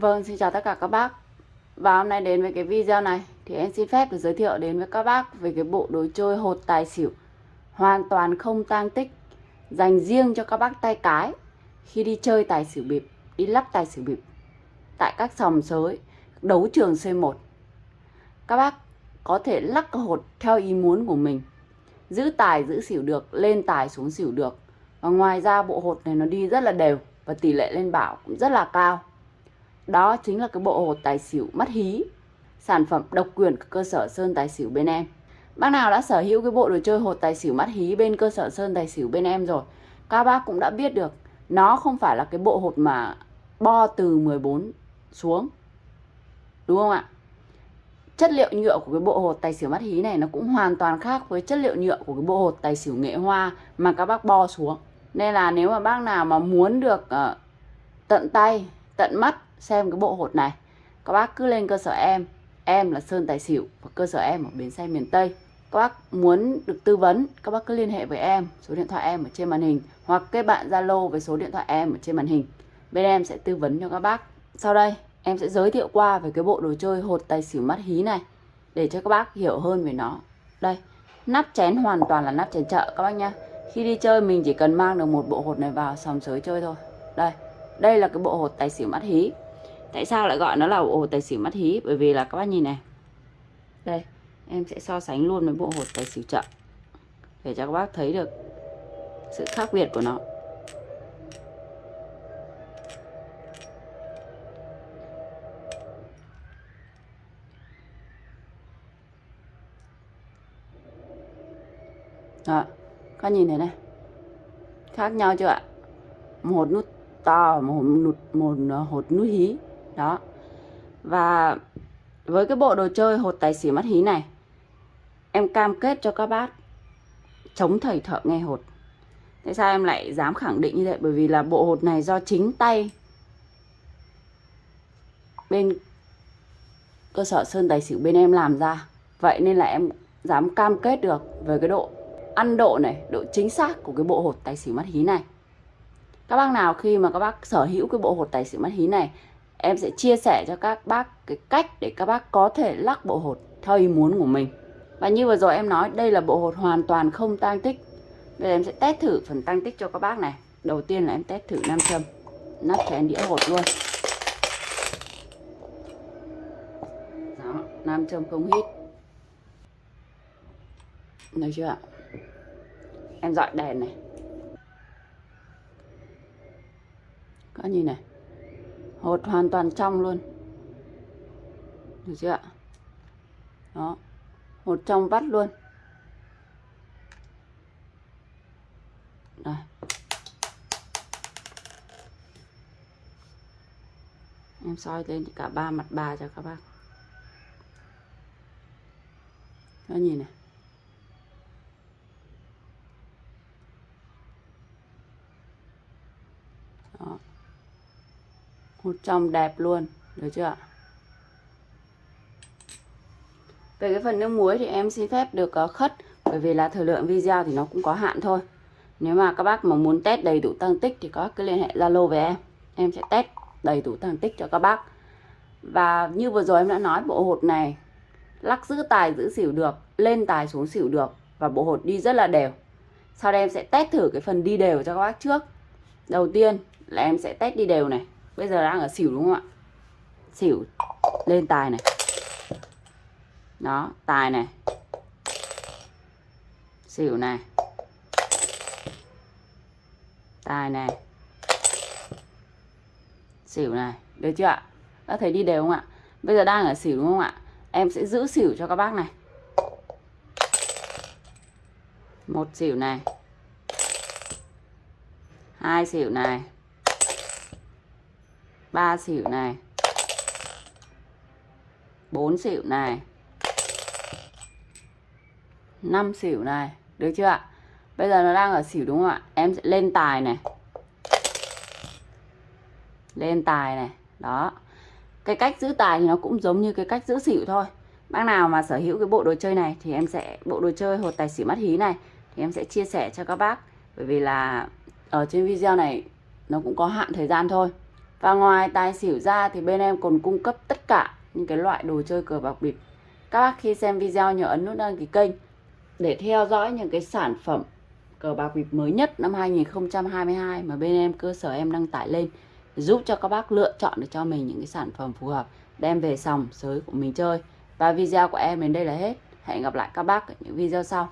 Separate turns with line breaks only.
Vâng, xin chào tất cả các bác. Và hôm nay đến với cái video này Thì em xin phép được giới thiệu đến với các bác Về cái bộ đồ chơi hột tài xỉu. Hoàn toàn không tang tích Dành riêng cho các bác tay cái Khi đi chơi tài xỉu bịp Đi lắp tài xỉu bịp Tại các sòng sới Đấu trường C1 Các bác có thể lắc hột theo ý muốn của mình Giữ tài giữ xỉu được Lên tài xuống xỉu được. Và ngoài ra bộ hột này nó đi rất là đều Và tỷ lệ lên bảo cũng rất là cao đó chính là cái bộ hột tài xỉu mắt hí Sản phẩm độc quyền của cơ sở Sơn Tài Xỉu bên em. Bác nào đã sở hữu cái bộ đồ chơi hột tài xỉu mắt hí bên cơ sở Sơn Tài Xỉu bên em rồi Các bác cũng đã biết được Nó không phải là cái bộ hột mà bo từ 14 xuống. Đúng không ạ? Chất liệu nhựa của cái bộ hột tài xỉu mắt hí này nó cũng hoàn toàn khác với chất liệu nhựa của cái bộ hột tài xỉu nghệ hoa mà các bác bo xuống. Nên là nếu mà bác nào mà muốn được uh, tận tay, tận mắt xem cái bộ hột này. Các bác cứ lên cơ sở em em là Sơn Tài Xỉu và cơ sở em ở bến xe miền Tây. Các bác muốn được tư vấn, các bác cứ liên hệ với em, số điện thoại em ở trên màn hình hoặc kết bạn Zalo với số điện thoại em ở trên màn hình. Bên em sẽ tư vấn cho các bác. Sau đây, em sẽ giới thiệu qua về cái bộ đồ chơi hột tài xỉu mắt hí này để cho các bác hiểu hơn về nó. Đây, nắp chén hoàn toàn là nắp chén chợ, các bác nhá. Khi đi chơi, mình chỉ cần mang được một bộ hột này vào, sòng sới chơi thôi. Đây đây là cái bộ hột tài xỉu mắt hí tại sao lại gọi nó là bộ hột tài xỉu mắt hí? Bởi vì là các bác nhìn này. Đây em sẽ so sánh luôn với bộ hột tài xỉu chậm. Để cho các bác thấy được sự khác biệt của nó. Đó, các nhìn thấy này. Khác nhau chưa ạ? Một nút to một nút một ờ, hột nút hí đó. Và với cái bộ đồ chơi hột tài xỉu mắt hí này, em cam kết cho các bác chống thầy thợ nghe hột. Tại sao em lại dám khẳng định như vậy bởi vì là bộ hột này do chính tay bên cơ sở sơn tài xỉu bên em làm ra. Vậy nên là em dám cam kết được về cái độ ăn độ này, độ chính xác của cái bộ hột tài xỉu mắt hí này. Các bác nào khi mà các bác sở hữu cái bộ hột tài xỉu mắt hí này em sẽ chia sẻ cho các bác cái cách để các bác có thể lắc bộ hột theo ý muốn của mình. Và như vừa rồi em nói, đây là bộ hột hoàn toàn không tăng tích. Bây giờ em sẽ test thử phần tăng tích cho các bác này. Đầu tiên là em test thử nam châm. Nắp chén đĩa hột luôn. Đó, nam châm không hít. Được chưa ạ? Em dọi đèn này. Có nhìn này hột hoàn toàn trong luôn. Được chưa ạ? Đó. Hột trong vắt luôn. Đây. Em soi lên cả ba mặt bà cho các bác. Các nhìn này. 100 đẹp luôn, được chưa ạ? Về cái phần nước muối thì em xin phép được ờ, khất, bởi vì là thời lượng video thì nó cũng có hạn thôi. Nếu mà các bác mà muốn test đầy đủ tăng tích thì các bác cứ liên hệ Zalo với em. Em sẽ test đầy đủ tăng tích cho các bác. Và như vừa rồi em đã nói, bộ hột này lắc giữ tài, giữ xỉu được, lên tài xuống xỉu được và bộ hột đi rất là đều. Sau đây em sẽ test thử cái phần đi đều cho các bác trước. Đầu tiên là em sẽ test đi đều này bây giờ đang ở xỉu đúng không ạ? Xỉu lên tài này. Đó, tài này. Xỉu này. Tài này. Xỉu này. Được chưa ạ? Đã thấy đi đều không ạ? Bây giờ đang ở xỉu đúng không ạ? Em sẽ giữ xỉu cho các bác này. Một xỉu này. Hai xỉu này ba xỉu này. Bốn xỉu này. Năm xỉu này. Được chưa ạ? Bây giờ nó đang ở xỉu đúng không ạ? Em sẽ lên tài này. Lên tài này. Đó. Cái cách giữ tài thì nó cũng giống như cái cách giữ xỉu thôi. Bác nào mà sở hữu cái bộ đồ chơi này thì em sẽ, bộ đồ chơi hột tài xỉu mắt hí này, thì em sẽ chia sẻ cho các bác. Bởi vì là ở trên video này nó cũng có hạn thời gian thôi. Và ngoài tài xỉu ra thì bên em còn cung cấp tất cả những cái loại đồ chơi cờ bạc bịp. Các bác khi xem video nhớ ấn nút đăng ký kênh để theo dõi những cái sản phẩm cờ bạc bịp mới nhất năm 2022 mà bên em, cơ sở em đăng tải lên, giúp cho các bác lựa chọn được cho mình những cái sản phẩm phù hợp, đem về sòng sới của mình chơi. Và video của em đến đây là hết. Hẹn gặp lại các bác ở những video sau.